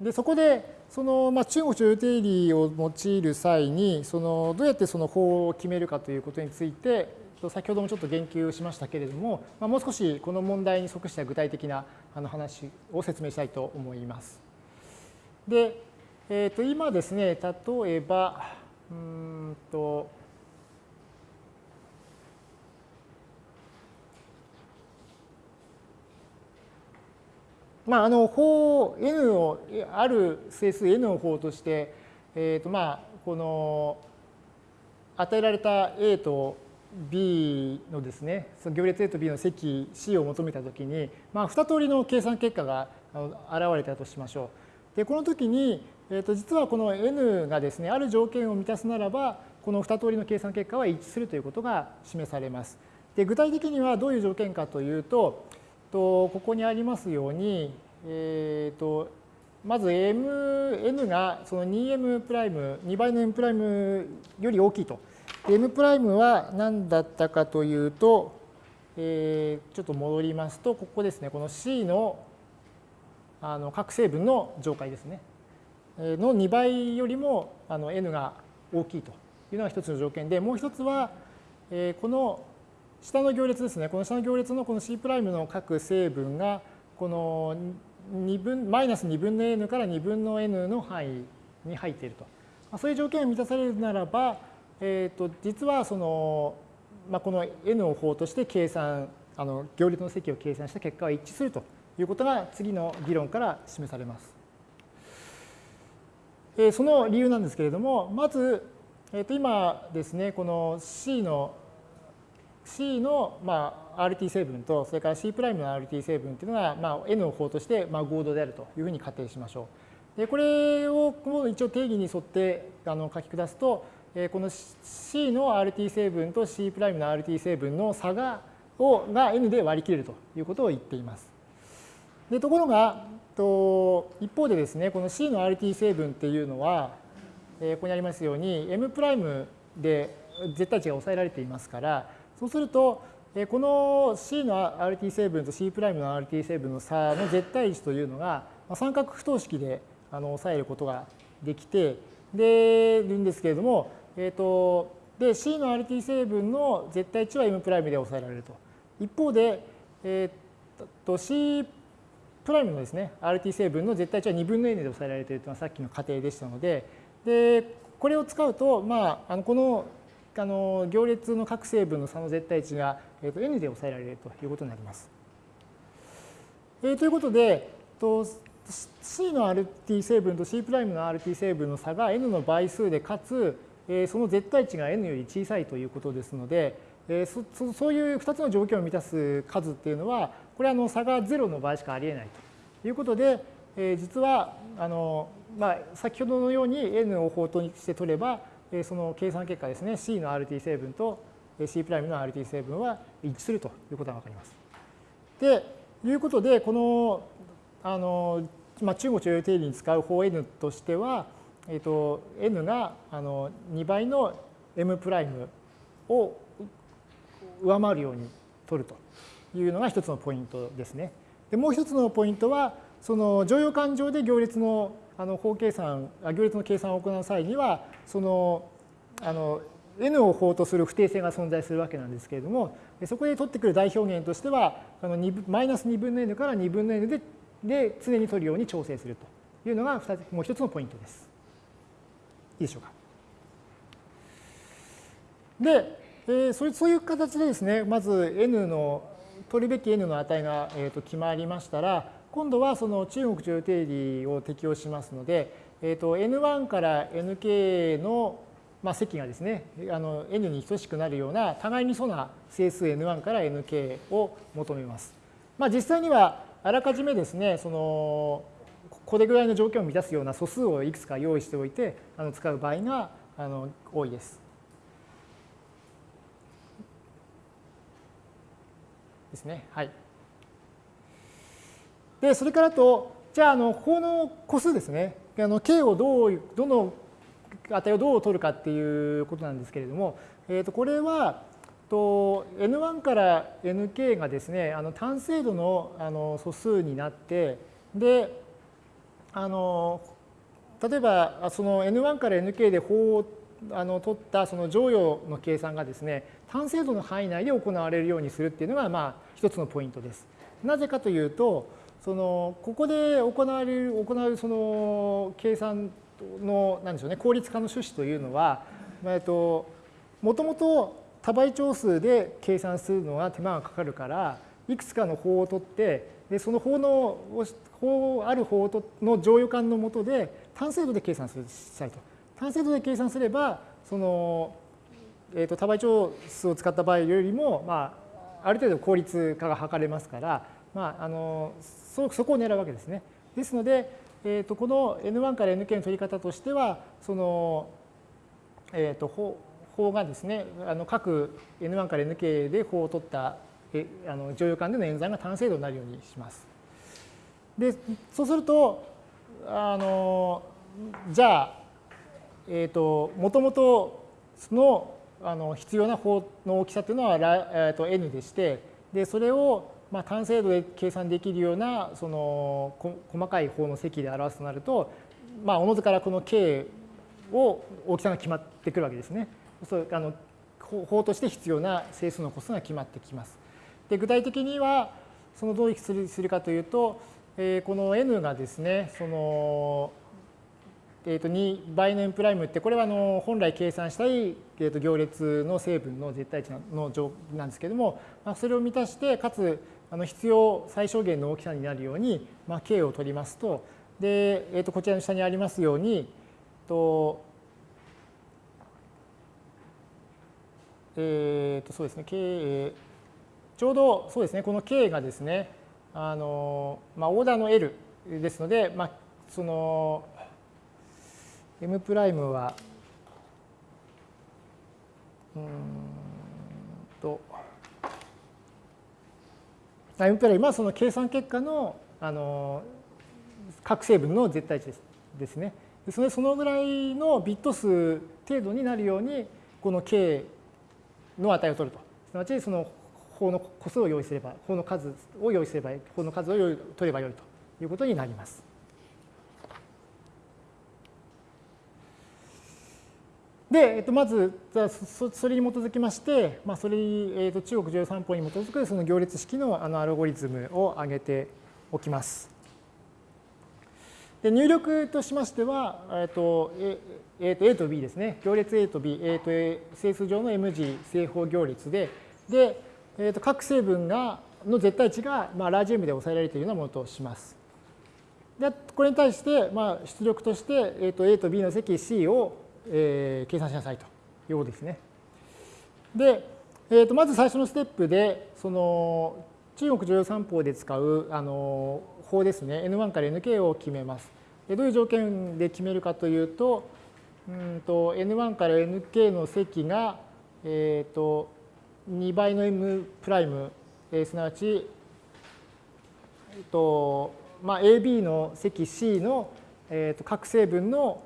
でそこでその、まあ、中国徴用定理を用いる際にそのどうやってその法を決めるかということについて先ほどもちょっと言及しましたけれども、まあ、もう少しこの問題に即した具体的なあの話を説明したいと思います。で、えー、と今ですね例えばうんとまあ、あの法 n をある整数 n の法として、えーとまあ、この与えられた a と b のですねその行列 a と b の積 c を求めたときに、まあ、2通りの計算結果が現れたとしましょう。でこの時に、えー、と実はこの n がですねある条件を満たすならばこの2通りの計算結果は一致するということが示されます。で具体的にはどういう条件かというととここにありますように、えーと、まず mn がその 2m プライム2倍の m プライムより大きいと。m プライムは何だったかというと、えー、ちょっと戻りますとここですねこの c のあの各成分の上階ですねの2倍よりもあの n が大きいというのが一つの条件でもう一つは、えー、この下の行列ですね。この下の行列のこの C' の各成分が、この2分、マイナス2分の n から2分の n の範囲に入っていると。そういう条件が満たされるならば、えー、と実はその、まあ、この n を法として計算、あの行列の積を計算した結果は一致するということが次の議論から示されます。え、その理由なんですけれども、まず、えー、と今ですね、この C の C の、まあ、RT 成分と、それから C' の RT 成分っていうのが、まあ、N を法として、まあ、合同であるというふうに仮定しましょう。でこれを一応定義に沿ってあの書き下すと、この C の RT 成分と C' の RT 成分の差がをが N で割り切れるということを言っています。でところがと一方でですねこの C の RT 成分っていうのは、ここにありますように M' で絶対値が抑えられていますからそうすると、この C の RT 成分と C' の RT 成分の差の絶対値というのが三角不等式で抑えることができてでるんですけれども、えーと、で C の RT 成分の絶対値は M' で抑えられると。一方で、えー、と C' のですね RT 成分の絶対値は2分の n で抑えられているというのはさっきの仮定でしたのででこれを使うと、まあ、あのこのあの行列の各成分の差の絶対値が、えー、と n で抑えられるということになります。えー、ということで、と C の RT 成分と C' の RT 成分の差が n の倍数でかつ、えー、その絶対値が n より小さいということですので、えー、そそういう2つの条件を満たす数っていうのはこれはあの差が0の場合しかありえないということで、えー、実はあの、まあ、先ほどのように n を法として取ればその計算結果ですね C の RT 成分と C' の RT 成分は一致するということが分かります。でいうことでこのあの、まあ、中国徴用定理に使う法 n としては、えーと、n があの2倍の m' を上回るように取るというのが一つのポイントですね。でもう一つのポイントはその乗用感情で行列のあの法計算行列の計算を行う際にはそのあの n を法とする不定性が存在するわけなんですけれどもそこで取ってくる代表現としてはあのマイナス2分の n から2分の n でで常に取るように調整するというのがもう一つのポイントです。いいでしょうか。で、えー、それそういう形でですねまず n の取るべき n の値が、えー、と決まりましたら今度はその中国徴用定理を適用しますので、えー、と N1 から Nk の、まあ、積がですねあの N に等しくなるような互いに素な整数 N1 から Nk を求めます。まあ、実際にはあらかじめですねそのこれぐらいの条件を満たすような素数をいくつか用意しておいてあの使う場合があの多いです。ですね。はい。で、それからと、じゃあ、あの、法の個数ですね。あの、k をどう、どの値をどう取るかっていうことなんですけれども、えっ、ー、と、これは、と n1 から nk がですね、あの単精度のあの素数になって、で、あの例えばその N1 から Nk で法をあの取ったその乗用の計算がですね単精度の範囲内で行われるようにするっていうのがまあ一つのポイントです。なぜかというとそのここで行われる行うその計算のなんでしょうね効率化の趣旨というのはえっともともと多倍長数で計算するのは手間がかかるからいくつかの法を取ってでその法の法ある法の乗与感のもとで単精度で計算するしたいと。単精度で計算すればその、えーと、多倍長数を使った場合よりも、まあ、ある程度効率化が図れますから、まあ、あのそそこを狙うわけですね。ですので、えーと、この N1 から Nk の取り方としてはその、えーと、法法がですねあの各 N1 から Nk で法を取ったえあの乗用感での演算が単精度になるようにします。でそうするとあのじゃあえっ、ー、ともともとそのあの必要な法の大きさというのは、えー、と n でしてでそれをまあ単精度で計算できるようなその細かい法の積で表すとなるとまあおのずからこの k を大きさが決まってくるわけですね。そうあの法として必要な整数の個数が決まってきます。で具体的にはそのどうするかというと、えー、この n がですねそのえー、と2倍の n プライムってこれはあの本来計算したい、えー、と行列の成分の絶対値の状なんですけれども、まあ、それを満たしてかつあの必要最小限の大きさになるように、まあ、k を取りますとで、えー、とこちらの下にありますようにとえー、とそうですね k ちょうどそうですねこの k がですねあの、まあ、オーダーの L ですので、まあ、その m プライムはうんと m プライムはその計算結果のあの各成分の絶対値ですですね。それそのぐらいのビット数程度になるようにこの k の値を取ると。すなわちその法の個数を用意すれば、法の数を用意すれば、法の数を取ればよいということになります。で、えっと、まずそそれに基づきまして、まあ、それに、えっと、中国13法に基づくその行列式のあのアルゴリズムを挙げておきます。で入力としましては、えっと A, と A と B ですね。行列 A と B、A と A 整数上の M 字正方行列で、で、えっと各成分がの絶対値が、まあ、ラージ M で抑えられているようなものとします。でこれに対して、まあ、出力として、えっと A と B の積 C をえー、計算しなさいということですね。で、えー、とまず最初のステップでその中国常用三法で使うあの法ですね N1 から Nk を決めます。でどういう条件で決めるかというとうんと N1 から Nk の積が、えー、と2倍の M プライム、えー、すなわち、えーとまあ、AB の積 C の、えー、と各成分の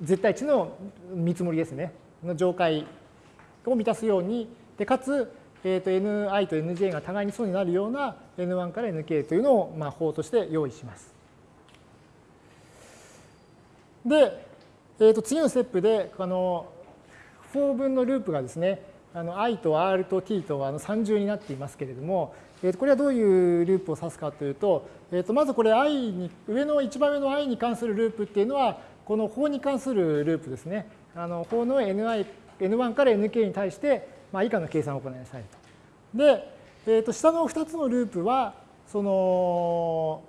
絶対値の見積もりですねの上階を満たすようにでかつ、えー、と ni と nj が互いにそうになるような n1 から nk というのを、まあ、法として用意します。で、えー、と次のステップであの4分のループがですねあの i と r と t とあの3重になっていますけれども、えー、とこれはどういうループを指すかというと、えー、とまずこれ i に上の一番上の i に関するループっていうのはこの法に関するループですね。あの法の ni n1 から nk に対して、まあ、以下の計算を行いなさいと。で、えー、と下の2つのループはその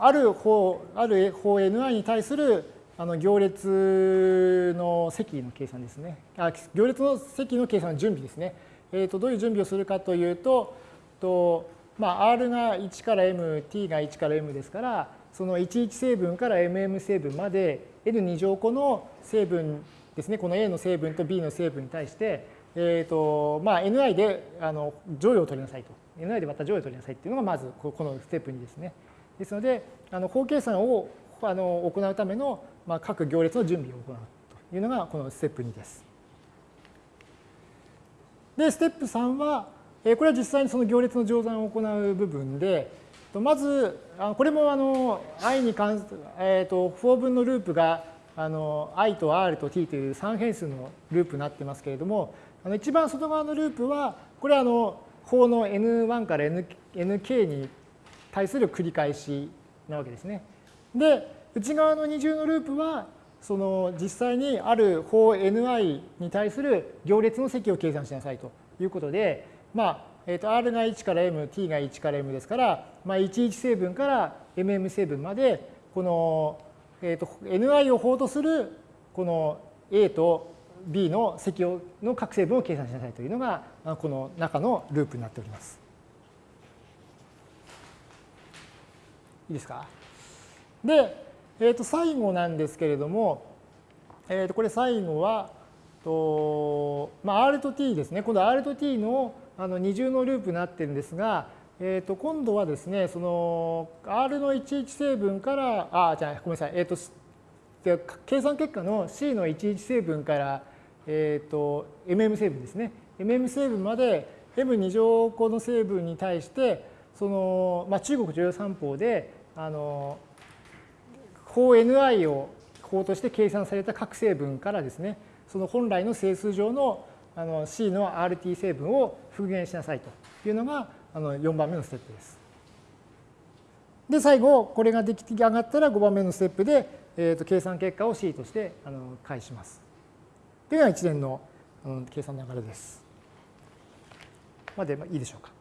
ある法ある法 ni に対するあの行列の積の計算ですね。あ行列の積の計算の準備ですね。えー、とどういう準備をするかというと、とまあ、R が1から M、T が1から M ですから、その11成分から MM 成分まで N2 乗個の成分ですね、この A の成分と B の成分に対して、えーとまあ、NI であの乗与を取りなさいと。NI でまた乗与を取りなさいっていうのがまずこのステップ2ですね。ですので、あの法計算をあの行うためのまあ、各行列の準備を行うというのがこのステップ2です。で、ステップ3は、えこれは実際にその行列の乗算を行う部分で、まず、これもあの i に関する、えー、と4分のループがあの i と r と t という3変数のループになってますけれども、あの一番外側のループは、これはあの法の n1 から nk に対する繰り返しなわけですね。で、内側の二重のループは、その実際にある法 ni に対する行列の積を計算しなさいということで、まあ、えー、と R が1から M、T が1から M ですから、まあ、11成分から MM 成分まで、この、えー、と Ni を法とするこの A と B の積をの各成分を計算しなさいというのが、この中のループになっております。いいですか？で、えー、と最後なんですけれども、えー、とこれ最後は、とまあ、R と T ですね。今度 R と T のあの二重のループになってるんですが、えー、と今度はですね、その R の11成分から、あ、じゃあごめんなさい、え、ー、と、計算結果の C の11成分から、え、ー、と、MM 成分ですね。MM 成分まで M2 乗個の成分に対して、その、まあ、中国重要三法で、あの、法 Ni を法として計算された各成分からですね、その本来の整数上のあの C の RT 成分を復元しなさいというのがあの4番目のステップです。で、最後、これが出来上がったら5番目のステップで、えー、と計算結果を C としてあの返します。というのが一連の計算の流れです。までいいでしょうか。